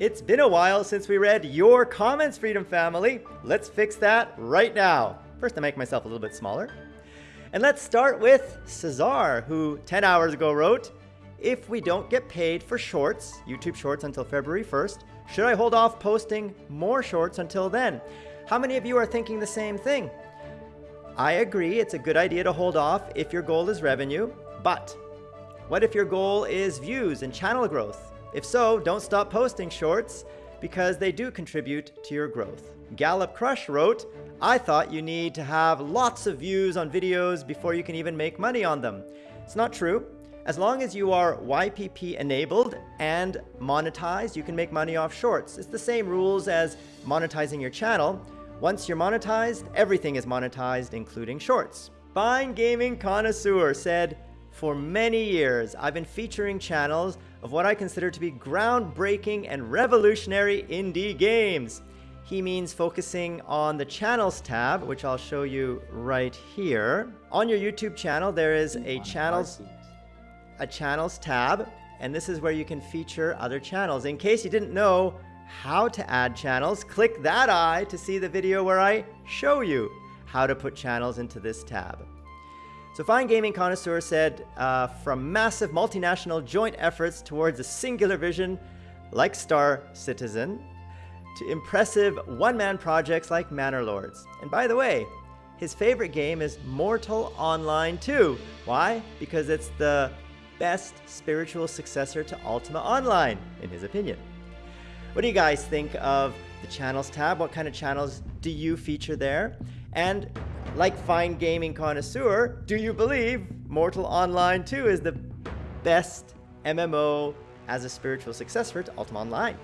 It's been a while since we read your comments, Freedom Family. Let's fix that right now. First, I make myself a little bit smaller. And let's start with Cesar, who 10 hours ago wrote, If we don't get paid for shorts, YouTube shorts until February 1st, should I hold off posting more shorts until then? How many of you are thinking the same thing? I agree, it's a good idea to hold off if your goal is revenue, but what if your goal is views and channel growth? If so, don't stop posting shorts because they do contribute to your growth. Gallup Crush wrote, I thought you need to have lots of views on videos before you can even make money on them. It's not true. As long as you are YPP enabled and monetized, you can make money off shorts. It's the same rules as monetizing your channel. Once you're monetized, everything is monetized, including shorts. Fine Gaming Connoisseur said, For many years, I've been featuring channels of what I consider to be groundbreaking and revolutionary indie games. He means focusing on the channels tab, which I'll show you right here. On your YouTube channel, there is a channels, a channels tab, and this is where you can feature other channels. In case you didn't know how to add channels, click that eye to see the video where I show you how to put channels into this tab. So Fine Gaming Connoisseur said, uh, from massive multinational joint efforts towards a singular vision like Star Citizen, to impressive one-man projects like Manor Lords. And by the way, his favorite game is Mortal Online 2. Why? Because it's the best spiritual successor to Ultima Online, in his opinion. What do you guys think of the channels tab? What kind of channels do you feature there? And like fine gaming connoisseur, do you believe Mortal Online 2 is the best MMO as a spiritual successor to Ultima Online?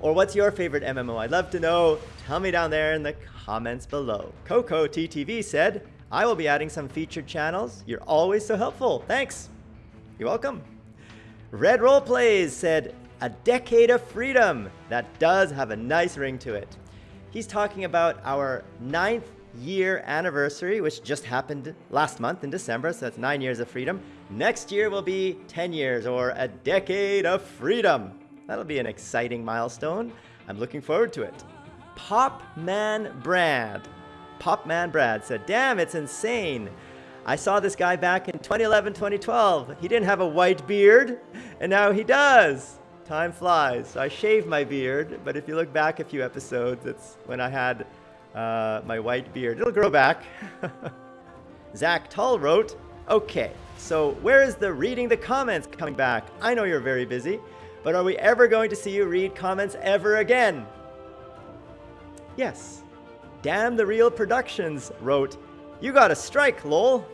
Or what's your favorite MMO? I'd love to know. Tell me down there in the comments below. Coco TTV said, I will be adding some featured channels. You're always so helpful. Thanks. You're welcome. Red Roll Plays said, a decade of freedom. That does have a nice ring to it. He's talking about our ninth year anniversary, which just happened last month in December, so that's nine years of freedom. Next year will be 10 years or a decade of freedom. That'll be an exciting milestone. I'm looking forward to it. Popman Brad. Popman Brad said, damn, it's insane. I saw this guy back in 2011, 2012. He didn't have a white beard, and now he does. Time flies. So I shaved my beard, but if you look back a few episodes, it's when I had uh, my white beard. It'll grow back. Zach Tull wrote, Okay, so where is the reading the comments coming back? I know you're very busy, but are we ever going to see you read comments ever again? Yes. Damn the Real Productions wrote, You got a strike, lol.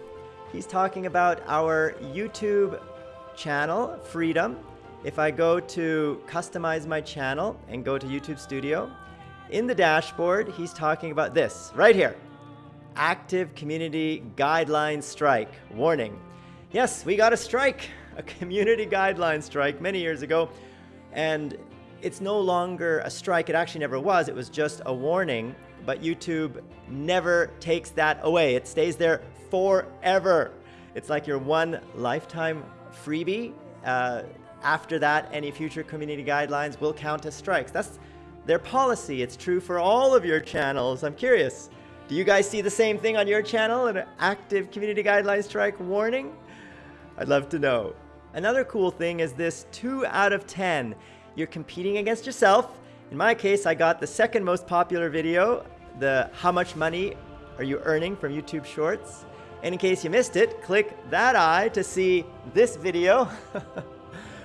He's talking about our YouTube channel, Freedom. If I go to customize my channel and go to YouTube Studio, in the dashboard, he's talking about this right here. Active Community Guideline Strike. Warning. Yes, we got a strike, a community guideline strike many years ago. And it's no longer a strike. It actually never was. It was just a warning. But YouTube never takes that away. It stays there forever. It's like your one lifetime freebie. Uh, after that, any future community guidelines will count as strikes. That's their policy. It's true for all of your channels. I'm curious. Do you guys see the same thing on your channel? An active community guideline strike warning? I'd love to know. Another cool thing is this 2 out of 10. You're competing against yourself. In my case, I got the second most popular video, the how much money are you earning from YouTube Shorts. And in case you missed it, click that eye to see this video.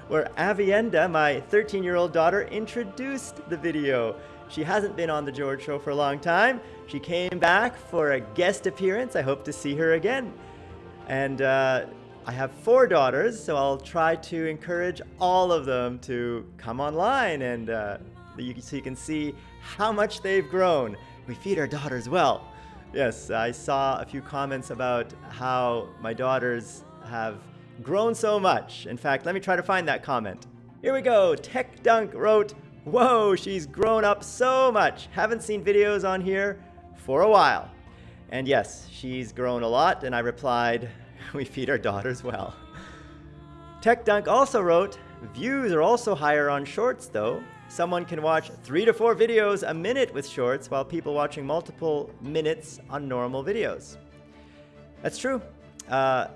where Avienda, my 13-year-old daughter, introduced the video. She hasn't been on The George Show for a long time. She came back for a guest appearance. I hope to see her again. And uh, I have four daughters, so I'll try to encourage all of them to come online and uh, you, so you can see how much they've grown. We feed our daughters well. Yes, I saw a few comments about how my daughters have grown so much. In fact, let me try to find that comment. Here we go. Tech Dunk wrote, Whoa, she's grown up so much. Haven't seen videos on here for a while. And yes, she's grown a lot, and I replied, we feed our daughters well. Tech Dunk also wrote, views are also higher on shorts though. someone can watch three to four videos a minute with shorts while people watching multiple minutes on normal videos. That's true. Uh,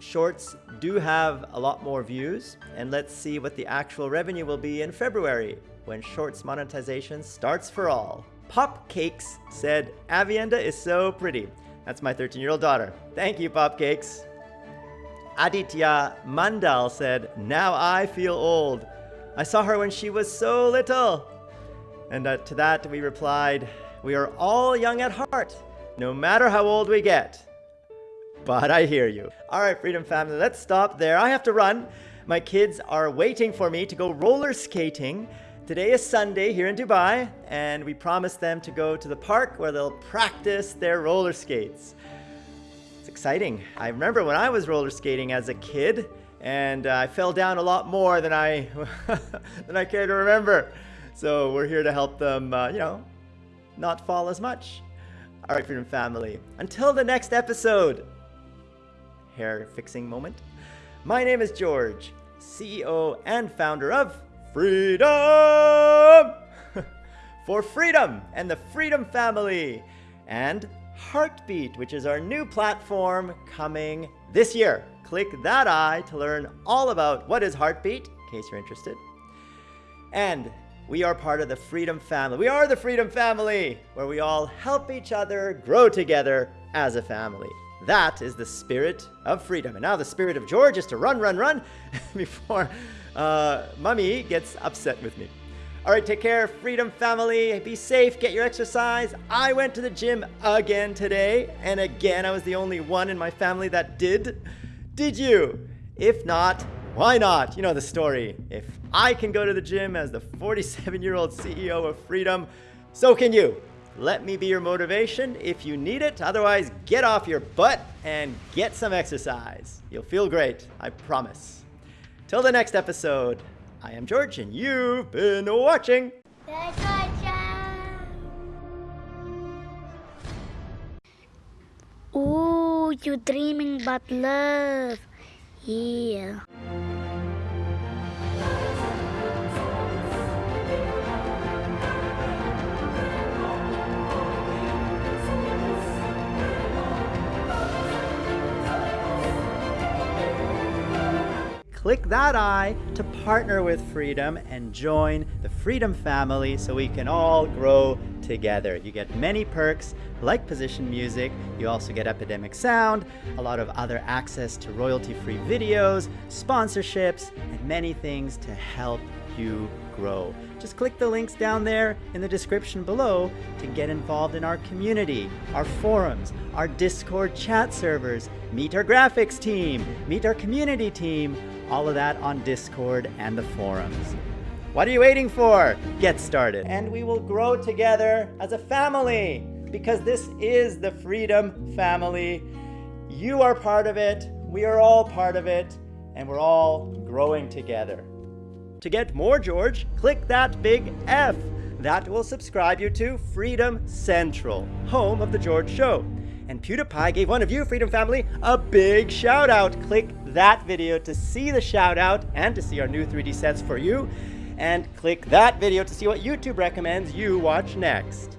shorts do have a lot more views, and let's see what the actual revenue will be in February when shorts monetization starts for all. Popcakes said, Avienda is so pretty. That's my 13 year old daughter. Thank you, Popcakes. Aditya Mandal said, Now I feel old. I saw her when she was so little. And uh, to that we replied, We are all young at heart, no matter how old we get. But I hear you. All right, Freedom Family, let's stop there. I have to run. My kids are waiting for me to go roller skating. Today is Sunday here in Dubai, and we promised them to go to the park where they'll practice their roller skates. It's exciting. I remember when I was roller skating as a kid, and uh, I fell down a lot more than I than I care to remember. So we're here to help them, uh, you know, not fall as much. All right, Freedom Family. Until the next episode. Hair fixing moment. My name is George, CEO and founder of Freedom! For freedom and the Freedom family. And Heartbeat, which is our new platform coming this year. Click that eye to learn all about what is Heartbeat, in case you're interested. And we are part of the Freedom family. We are the Freedom family, where we all help each other grow together as a family. That is the spirit of freedom. And now the spirit of George is to run, run, run before uh, Mummy gets upset with me. All right, take care, Freedom Family. Be safe, get your exercise. I went to the gym again today, and again, I was the only one in my family that did. Did you? If not, why not? You know the story. If I can go to the gym as the 47 year old CEO of Freedom, so can you. Let me be your motivation if you need it. Otherwise, get off your butt and get some exercise. You'll feel great, I promise. Till the next episode, I am George and you've been watching. Ooh, you're dreaming about love. Yeah. Click that eye to partner with Freedom and join the Freedom family so we can all grow together. You get many perks like position music, you also get Epidemic Sound, a lot of other access to royalty-free videos, sponsorships, and many things to help you grow. Just click the links down there in the description below to get involved in our community, our forums, our Discord chat servers, meet our graphics team, meet our community team, all of that on Discord and the forums. What are you waiting for? Get started. And we will grow together as a family because this is the Freedom family. You are part of it. We are all part of it. And we're all growing together. To get more George, click that big F. That will subscribe you to Freedom Central, home of The George Show. And PewDiePie gave one of you, Freedom Family, a big shout out. Click that video to see the shout out and to see our new 3D sets for you. And click that video to see what YouTube recommends you watch next.